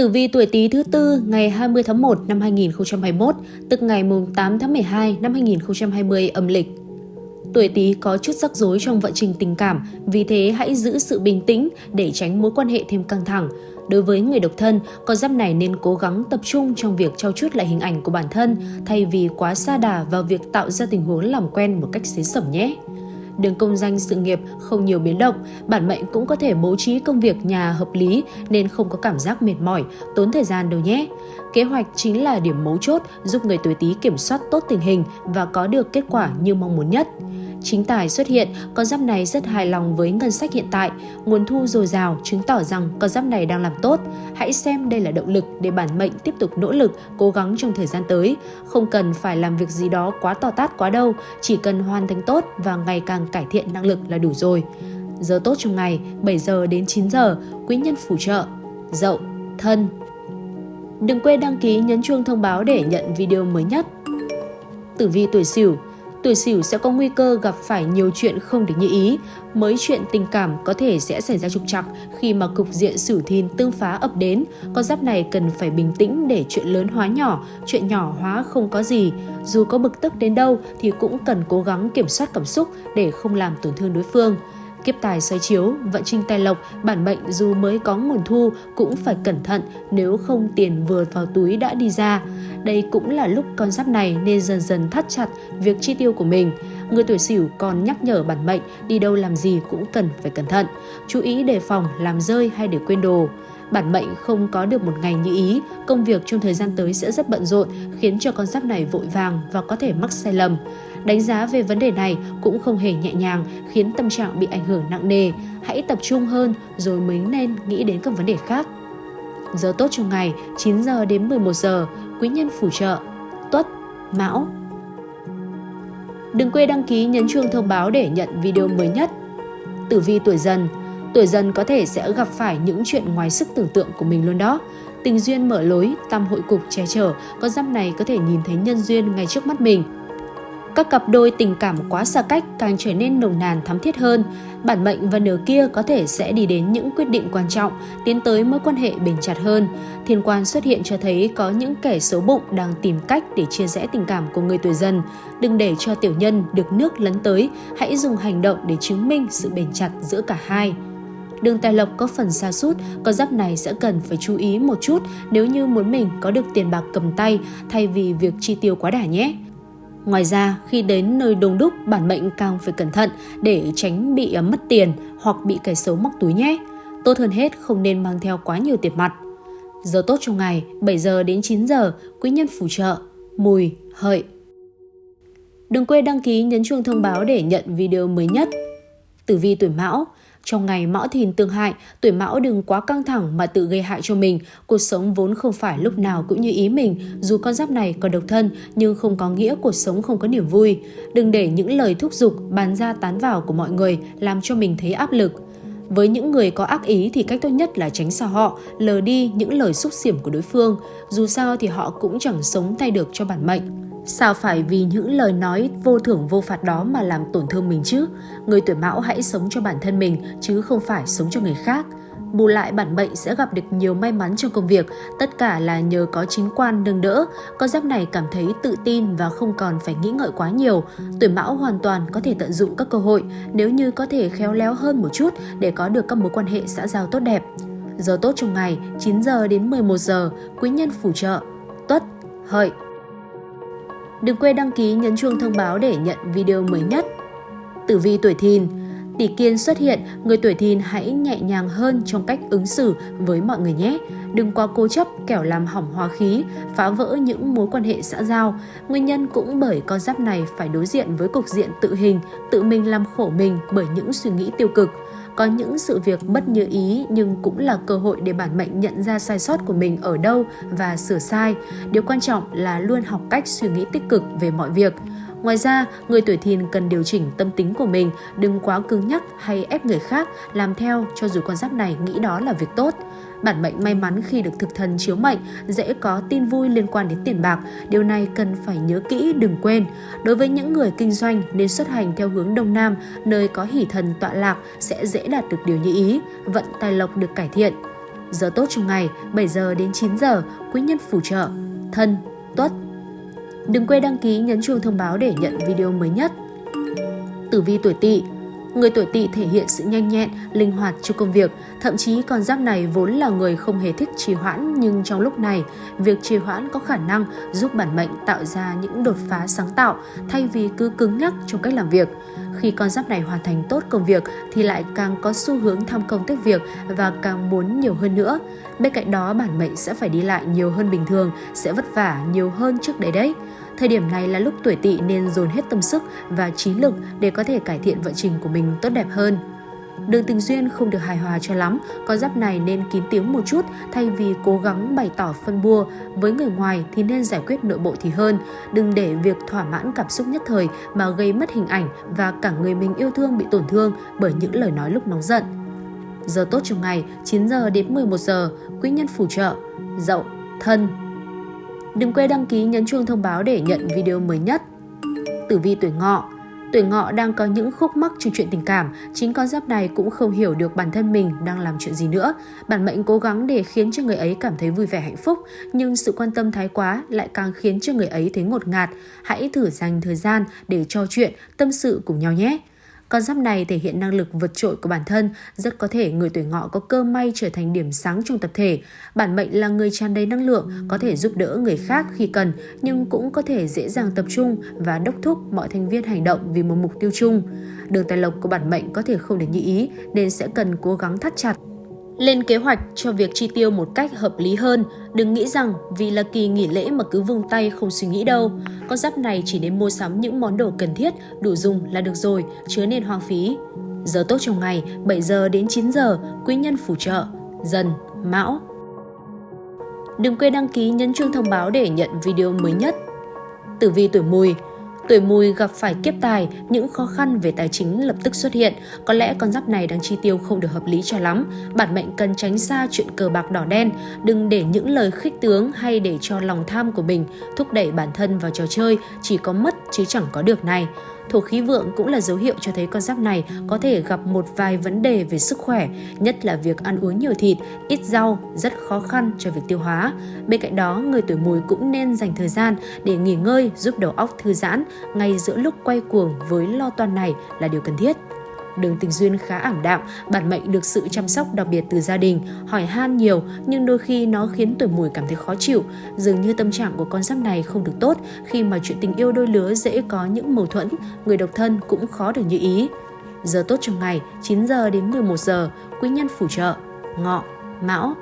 Tử vi tuổi Tý thứ tư ngày 20 tháng 1 năm 2021, tức ngày 8 tháng 12 năm 2020 âm lịch. Tuổi Tý có chút rắc rối trong vận trình tình cảm, vì thế hãy giữ sự bình tĩnh để tránh mối quan hệ thêm căng thẳng. Đối với người độc thân, con giáp này nên cố gắng tập trung trong việc trao chuốt lại hình ảnh của bản thân thay vì quá xa đà vào việc tạo ra tình huống làm quen một cách xế sẩm nhé đường công danh sự nghiệp không nhiều biến động, bản mệnh cũng có thể bố trí công việc nhà hợp lý nên không có cảm giác mệt mỏi, tốn thời gian đâu nhé. Kế hoạch chính là điểm mấu chốt giúp người tuổi Tý kiểm soát tốt tình hình và có được kết quả như mong muốn nhất. Chính tài xuất hiện, con giáp này rất hài lòng với ngân sách hiện tại, nguồn thu dồi dào chứng tỏ rằng con giáp này đang làm tốt. Hãy xem đây là động lực để bản mệnh tiếp tục nỗ lực, cố gắng trong thời gian tới. Không cần phải làm việc gì đó quá to tát quá đâu, chỉ cần hoàn thành tốt và ngày càng cải thiện năng lực là đủ rồi. Giờ tốt trong ngày 7 giờ đến 9 giờ, quý nhân phù trợ, dậu, thân. Đừng quên đăng ký nhấn chuông thông báo để nhận video mới nhất. Tử vi tuổi Sửu tuổi sửu sẽ có nguy cơ gặp phải nhiều chuyện không được như ý. Mới chuyện tình cảm có thể sẽ xảy ra trục trặc khi mà cục diện sửu thìn tương phá ập đến. Con giáp này cần phải bình tĩnh để chuyện lớn hóa nhỏ, chuyện nhỏ hóa không có gì. Dù có bực tức đến đâu thì cũng cần cố gắng kiểm soát cảm xúc để không làm tổn thương đối phương. Kiếp tài xoay chiếu, vận trình tài lộc, bản mệnh dù mới có nguồn thu cũng phải cẩn thận nếu không tiền vừa vào túi đã đi ra. Đây cũng là lúc con giáp này nên dần dần thắt chặt việc chi tiêu của mình. Người tuổi sửu còn nhắc nhở bản mệnh đi đâu làm gì cũng cần phải cẩn thận, chú ý đề phòng làm rơi hay để quên đồ. Bản mệnh không có được một ngày như ý, công việc trong thời gian tới sẽ rất bận rộn, khiến cho con giáp này vội vàng và có thể mắc sai lầm. Đánh giá về vấn đề này cũng không hề nhẹ nhàng, khiến tâm trạng bị ảnh hưởng nặng nề. Hãy tập trung hơn rồi mới nên nghĩ đến các vấn đề khác. Giờ tốt trong ngày 9 giờ đến 11 giờ, quý nhân phù trợ, tuất, mão. Đừng quên đăng ký nhấn chuông thông báo để nhận video mới nhất. Tử vi tuổi dần Tuổi dần có thể sẽ gặp phải những chuyện ngoài sức tưởng tượng của mình luôn đó. Tình duyên mở lối, tam hội cục che chở, con giáp này có thể nhìn thấy nhân duyên ngay trước mắt mình. Các cặp đôi tình cảm quá xa cách càng trở nên nồng nàn thắm thiết hơn. Bản mệnh và nửa kia có thể sẽ đi đến những quyết định quan trọng, tiến tới mối quan hệ bền chặt hơn. Thiên quan xuất hiện cho thấy có những kẻ xấu bụng đang tìm cách để chia rẽ tình cảm của người tuổi dần. Đừng để cho tiểu nhân được nước lấn tới, hãy dùng hành động để chứng minh sự bền chặt giữa cả hai. Đường tài lộc có phần xa sút con giáp này sẽ cần phải chú ý một chút nếu như muốn mình có được tiền bạc cầm tay thay vì việc chi tiêu quá đà nhé. Ngoài ra, khi đến nơi đông đúc, bản mệnh càng phải cẩn thận để tránh bị à, mất tiền hoặc bị kẻ xấu móc túi nhé. Tốt hơn hết không nên mang theo quá nhiều tiền mặt. Giờ tốt trong ngày 7 giờ đến 9 giờ, quý nhân phù trợ, mùi, hợi. Đừng quên đăng ký nhấn chuông thông báo để nhận video mới nhất. Tử vi tuổi Mão trong ngày mão thìn tương hại, tuổi mão đừng quá căng thẳng mà tự gây hại cho mình. Cuộc sống vốn không phải lúc nào cũng như ý mình. Dù con giáp này còn độc thân nhưng không có nghĩa cuộc sống không có niềm vui. Đừng để những lời thúc giục, bán ra tán vào của mọi người làm cho mình thấy áp lực. Với những người có ác ý thì cách tốt nhất là tránh xa họ, lờ đi những lời xúc xỉm của đối phương. Dù sao thì họ cũng chẳng sống thay được cho bản mệnh. Sao phải vì những lời nói vô thưởng vô phạt đó mà làm tổn thương mình chứ? Người tuổi mão hãy sống cho bản thân mình chứ không phải sống cho người khác. Bù lại bản mệnh sẽ gặp được nhiều may mắn trong công việc, tất cả là nhờ có chính quan nâng đỡ. Con giáp này cảm thấy tự tin và không còn phải nghĩ ngợi quá nhiều. Tuổi mão hoàn toàn có thể tận dụng các cơ hội nếu như có thể khéo léo hơn một chút để có được các mối quan hệ xã giao tốt đẹp. Giờ tốt trong ngày 9 giờ đến 11 giờ, quý nhân phù trợ, tuất, hợi, Đừng quên đăng ký nhấn chuông thông báo để nhận video mới nhất. Tử vi tuổi thìn Tỷ kiên xuất hiện, người tuổi thìn hãy nhẹ nhàng hơn trong cách ứng xử với mọi người nhé. Đừng quá cố chấp kẻo làm hỏng hóa khí, phá vỡ những mối quan hệ xã giao. Nguyên nhân cũng bởi con giáp này phải đối diện với cục diện tự hình, tự mình làm khổ mình bởi những suy nghĩ tiêu cực. Có những sự việc bất như ý, nhưng cũng là cơ hội để bản mệnh nhận ra sai sót của mình ở đâu và sửa sai. Điều quan trọng là luôn học cách suy nghĩ tích cực về mọi việc. Ngoài ra, người tuổi thìn cần điều chỉnh tâm tính của mình, đừng quá cứng nhắc hay ép người khác làm theo cho dù con giáp này nghĩ đó là việc tốt. Bản mệnh may mắn khi được thực thần chiếu mệnh, dễ có tin vui liên quan đến tiền bạc. Điều này cần phải nhớ kỹ đừng quên. Đối với những người kinh doanh nên xuất hành theo hướng Đông Nam, nơi có hỷ thần tọa lạc sẽ dễ đạt được điều như ý, vận tài lộc được cải thiện. Giờ tốt trong ngày 7 giờ đến 9 giờ, quý nhân phù trợ, thân, tuất. Đừng quên đăng ký nhấn chuông thông báo để nhận video mới nhất. Tử vi tuổi Tỵ Người tuổi tỵ thể hiện sự nhanh nhẹn, linh hoạt trong công việc, thậm chí con giáp này vốn là người không hề thích trì hoãn nhưng trong lúc này, việc trì hoãn có khả năng giúp bản mệnh tạo ra những đột phá sáng tạo thay vì cứ cứng nhắc trong cách làm việc. Khi con giáp này hoàn thành tốt công việc thì lại càng có xu hướng tham công tiếc việc và càng muốn nhiều hơn nữa. Bên cạnh đó bản mệnh sẽ phải đi lại nhiều hơn bình thường, sẽ vất vả nhiều hơn trước đấy đấy. Thời điểm này là lúc tuổi tỵ nên dồn hết tâm sức và trí lực để có thể cải thiện vận trình của mình tốt đẹp hơn. Đường tình duyên không được hài hòa cho lắm, con giáp này nên kín tiếng một chút thay vì cố gắng bày tỏ phân bua. Với người ngoài thì nên giải quyết nội bộ thì hơn. Đừng để việc thỏa mãn cảm xúc nhất thời mà gây mất hình ảnh và cả người mình yêu thương bị tổn thương bởi những lời nói lúc nóng giận. Giờ tốt trong ngày 9 giờ đến 11 giờ, quý nhân phù trợ, dậu, thân, Đừng quên đăng ký nhấn chuông thông báo để nhận video mới nhất. Tử vi tuổi ngọ Tuổi ngọ đang có những khúc mắc trong chuyện tình cảm, chính con giáp này cũng không hiểu được bản thân mình đang làm chuyện gì nữa. Bản mệnh cố gắng để khiến cho người ấy cảm thấy vui vẻ hạnh phúc, nhưng sự quan tâm thái quá lại càng khiến cho người ấy thấy ngột ngạt. Hãy thử dành thời gian để trò chuyện, tâm sự cùng nhau nhé. Con giáp này thể hiện năng lực vượt trội của bản thân, rất có thể người tuổi ngọ có cơ may trở thành điểm sáng trong tập thể. Bản mệnh là người tràn đầy năng lượng, có thể giúp đỡ người khác khi cần, nhưng cũng có thể dễ dàng tập trung và đốc thúc mọi thành viên hành động vì một mục tiêu chung. Đường tài lộc của bản mệnh có thể không được như ý nên sẽ cần cố gắng thắt chặt lên kế hoạch cho việc chi tiêu một cách hợp lý hơn. Đừng nghĩ rằng vì là kỳ nghỉ lễ mà cứ vung tay không suy nghĩ đâu. Con giáp này chỉ nên mua sắm những món đồ cần thiết, đủ dùng là được rồi, chứa nên hoang phí. Giờ tốt trong ngày 7 giờ đến 9 giờ, quý nhân phù trợ, dần, mão. Đừng quên đăng ký nhấn chuông thông báo để nhận video mới nhất. Tử vi tuổi mùi Tuổi mùi gặp phải kiếp tài, những khó khăn về tài chính lập tức xuất hiện. Có lẽ con giáp này đang chi tiêu không được hợp lý cho lắm. Bản mệnh cần tránh xa chuyện cờ bạc đỏ đen. Đừng để những lời khích tướng hay để cho lòng tham của mình thúc đẩy bản thân vào trò chơi chỉ có mất chứ chẳng có được này. Thổ khí vượng cũng là dấu hiệu cho thấy con giáp này có thể gặp một vài vấn đề về sức khỏe, nhất là việc ăn uống nhiều thịt, ít rau, rất khó khăn cho việc tiêu hóa. Bên cạnh đó, người tuổi mùi cũng nên dành thời gian để nghỉ ngơi giúp đầu óc thư giãn ngay giữa lúc quay cuồng với lo toan này là điều cần thiết đường tình duyên khá ảm đạm, bản mệnh được sự chăm sóc đặc biệt từ gia đình, hỏi han nhiều nhưng đôi khi nó khiến tuổi mùi cảm thấy khó chịu. Dường như tâm trạng của con giáp này không được tốt khi mà chuyện tình yêu đôi lứa dễ có những mâu thuẫn, người độc thân cũng khó được như ý. Giờ tốt trong ngày 9 giờ đến 11 giờ, quý nhân phù trợ, ngọ, mão.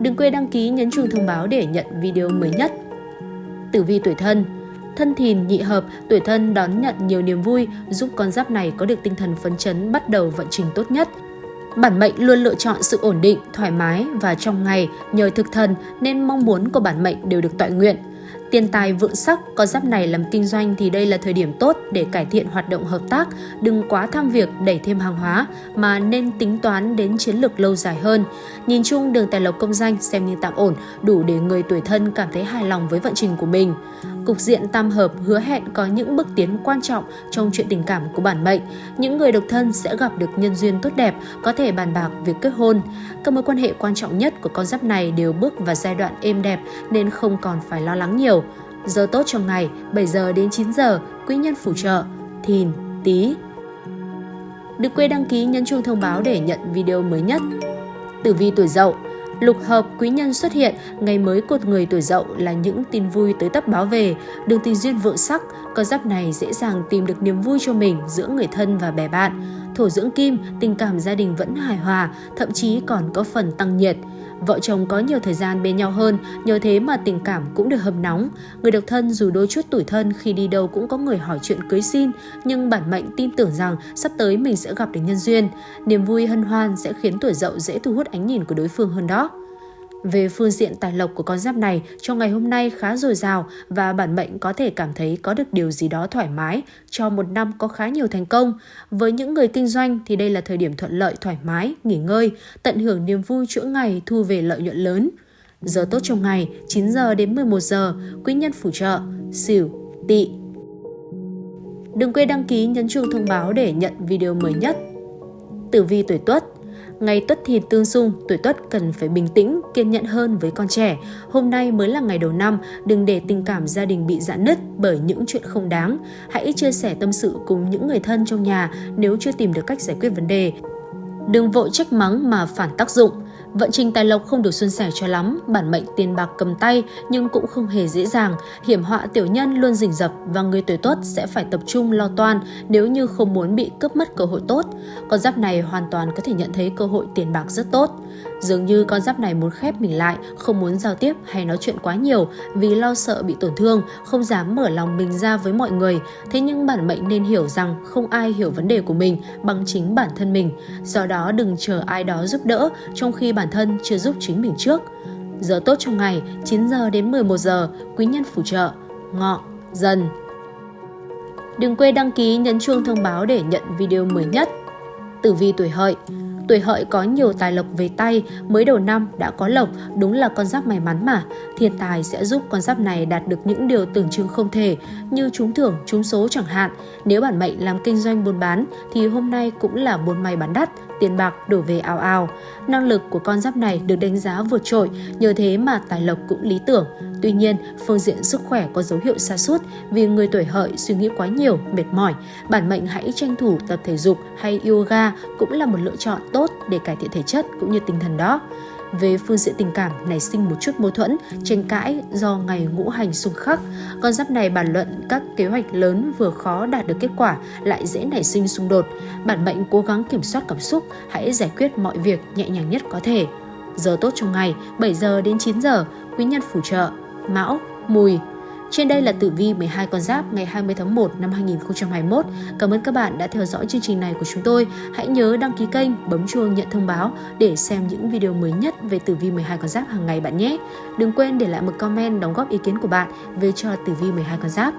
Đừng quên đăng ký nhấn chuông thông báo để nhận video mới nhất. Tử vi tuổi thân thân thìn nhị hợp, tuổi thân đón nhận nhiều niềm vui, giúp con giáp này có được tinh thần phấn chấn bắt đầu vận trình tốt nhất. Bản mệnh luôn lựa chọn sự ổn định, thoải mái và trong ngày nhờ thực thần nên mong muốn của bản mệnh đều được tọa nguyện. Tiền tài vượng sắc, con giáp này làm kinh doanh thì đây là thời điểm tốt để cải thiện hoạt động hợp tác, đừng quá tham việc đẩy thêm hàng hóa mà nên tính toán đến chiến lược lâu dài hơn. Nhìn chung đường tài lộc công danh xem như tạm ổn, đủ để người tuổi thân cảm thấy hài lòng với vận trình của mình. Cục diện tam hợp hứa hẹn có những bước tiến quan trọng trong chuyện tình cảm của bản mệnh. Những người độc thân sẽ gặp được nhân duyên tốt đẹp, có thể bàn bạc việc kết hôn. Các mối quan hệ quan trọng nhất của con giáp này đều bước vào giai đoạn êm đẹp nên không còn phải lo lắng nhiều. Giờ tốt trong ngày 7 giờ đến 9 giờ, quý nhân phù trợ, thìn, tí. Đừng quên đăng ký nhấn chuông thông báo để nhận video mới nhất. Tử vi tuổi dậu Lục hợp quý nhân xuất hiện, ngày mới cột người tuổi dậu là những tin vui tới tấp báo về, đường tình duyên vượng sắc, con giáp này dễ dàng tìm được niềm vui cho mình giữa người thân và bè bạn. Thổ dưỡng kim, tình cảm gia đình vẫn hài hòa, thậm chí còn có phần tăng nhiệt. Vợ chồng có nhiều thời gian bên nhau hơn, nhờ thế mà tình cảm cũng được hâm nóng. Người độc thân dù đôi chút tuổi thân khi đi đâu cũng có người hỏi chuyện cưới xin, nhưng bản mệnh tin tưởng rằng sắp tới mình sẽ gặp được nhân duyên. Niềm vui hân hoan sẽ khiến tuổi dậu dễ thu hút ánh nhìn của đối phương hơn đó. Về phương diện tài lộc của con giáp này, trong ngày hôm nay khá dồi dào và bản mệnh có thể cảm thấy có được điều gì đó thoải mái cho một năm có khá nhiều thành công. Với những người kinh doanh thì đây là thời điểm thuận lợi thoải mái, nghỉ ngơi, tận hưởng niềm vui chuỗi ngày thu về lợi nhuận lớn. Giờ tốt trong ngày 9 giờ đến 11 giờ, quý nhân phù trợ, Sửu, tỵ. Đừng quên đăng ký nhấn chuông thông báo để nhận video mới nhất. Tử vi tuổi Tuất Ngày tuất thìn tương xung, tuổi tuất cần phải bình tĩnh, kiên nhẫn hơn với con trẻ. Hôm nay mới là ngày đầu năm, đừng để tình cảm gia đình bị giãn nứt bởi những chuyện không đáng. Hãy chia sẻ tâm sự cùng những người thân trong nhà nếu chưa tìm được cách giải quyết vấn đề. Đừng vội trách mắng mà phản tác dụng. Vận trình tài lộc không được xuân sẻ cho lắm, bản mệnh tiền bạc cầm tay nhưng cũng không hề dễ dàng. Hiểm họa tiểu nhân luôn rình rập và người tuổi tốt sẽ phải tập trung lo toan nếu như không muốn bị cướp mất cơ hội tốt. Con giáp này hoàn toàn có thể nhận thấy cơ hội tiền bạc rất tốt. Dường như con giáp này muốn khép mình lại, không muốn giao tiếp hay nói chuyện quá nhiều vì lo sợ bị tổn thương, không dám mở lòng mình ra với mọi người. Thế nhưng bản mệnh nên hiểu rằng không ai hiểu vấn đề của mình bằng chính bản thân mình. Do đó đừng chờ ai đó giúp đỡ trong khi bản thân chưa giúp chính mình trước. Giờ tốt trong ngày 9 giờ đến 11 giờ, quý nhân phù trợ, ngọ, dần. Đừng quên đăng ký nhấn chuông thông báo để nhận video mới nhất. Tử vi tuổi hợi Tuổi hợi có nhiều tài lộc về tay, mới đầu năm đã có lộc, đúng là con giáp may mắn mà. Thiên tài sẽ giúp con giáp này đạt được những điều tưởng chừng không thể, như trúng thưởng, trúng số chẳng hạn. Nếu bản mệnh làm kinh doanh buôn bán thì hôm nay cũng là buôn may bán đắt, tiền bạc đổ về ao ao Năng lực của con giáp này được đánh giá vượt trội, nhờ thế mà tài lộc cũng lý tưởng. Tuy nhiên, phương diện sức khỏe có dấu hiệu xa sút vì người tuổi hợi suy nghĩ quá nhiều, mệt mỏi. Bản mệnh hãy tranh thủ tập thể dục hay yoga cũng là một lựa chọn tốt để cải thiện thể chất cũng như tinh thần đó. Về phương diện tình cảm nảy sinh một chút mâu thuẫn, tranh cãi do ngày ngũ hành xung khắc. Con giáp này bàn luận các kế hoạch lớn vừa khó đạt được kết quả lại dễ nảy sinh xung đột. Bản mệnh cố gắng kiểm soát cảm xúc, hãy giải quyết mọi việc nhẹ nhàng nhất có thể. Giờ tốt trong ngày 7 giờ đến 9 giờ, quý nhân phù trợ Mão, Mùi. Trên đây là tử vi 12 con giáp ngày 20 tháng 1 năm 2021. Cảm ơn các bạn đã theo dõi chương trình này của chúng tôi. Hãy nhớ đăng ký kênh, bấm chuông nhận thông báo để xem những video mới nhất về tử vi 12 con giáp hàng ngày bạn nhé. Đừng quên để lại một comment đóng góp ý kiến của bạn về cho tử vi 12 con giáp.